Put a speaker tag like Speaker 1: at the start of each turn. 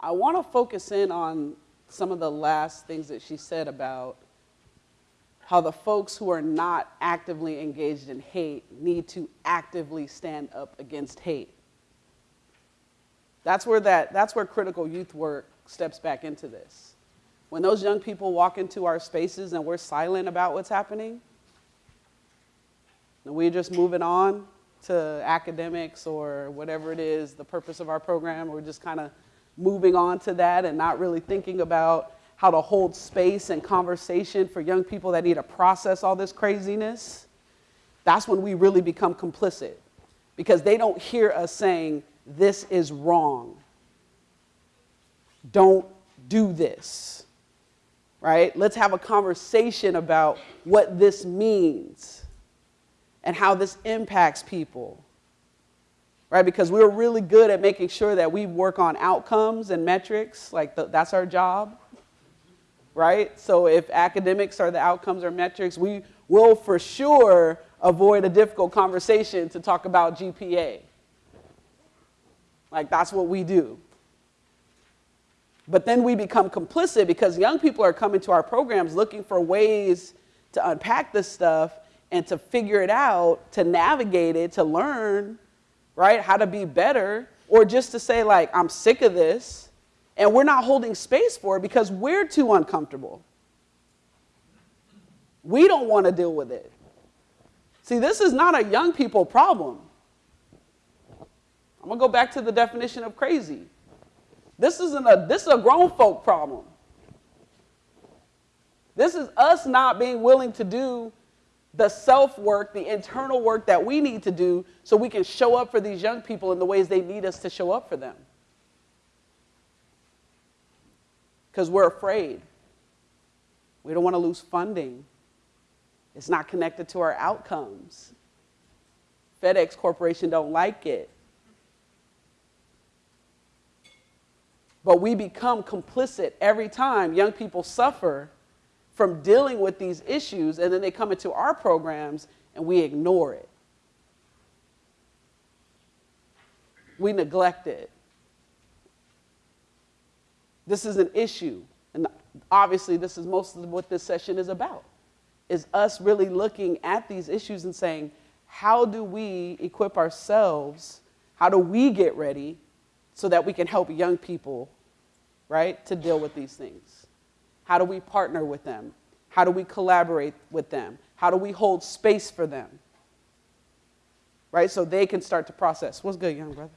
Speaker 1: I want to focus in on some of the last things that she said about how the folks who are not actively engaged in hate need to actively stand up against hate. That's where, that, that's where critical youth work steps back into this. When those young people walk into our spaces and we're silent about what's happening, and we're just moving on to academics or whatever it is, the purpose of our program, we're just kind of moving on to that and not really thinking about how to hold space and conversation for young people that need to process all this craziness, that's when we really become complicit because they don't hear us saying, this is wrong. Don't do this, right? Let's have a conversation about what this means and how this impacts people, right? Because we're really good at making sure that we work on outcomes and metrics, like the, that's our job right? So if academics are the outcomes or metrics, we will for sure avoid a difficult conversation to talk about GPA. Like that's what we do. But then we become complicit because young people are coming to our programs looking for ways to unpack this stuff and to figure it out, to navigate it, to learn, right? How to be better, or just to say, like, I'm sick of this and we're not holding space for it because we're too uncomfortable. We don't want to deal with it. See, this is not a young people problem. I'm to go back to the definition of crazy. This isn't a this is a grown folk problem. This is us not being willing to do the self work, the internal work that we need to do so we can show up for these young people in the ways they need us to show up for them. because we're afraid. We don't want to lose funding. It's not connected to our outcomes. FedEx Corporation don't like it. But we become complicit every time young people suffer from dealing with these issues and then they come into our programs and we ignore it. We neglect it. This is an issue. And obviously, this is most of what this session is about, is us really looking at these issues and saying, how do we equip ourselves? How do we get ready so that we can help young people, right, to deal with these things? How do we partner with them? How do we collaborate with them? How do we hold space for them? Right, so they can start to process. What's good, young brother?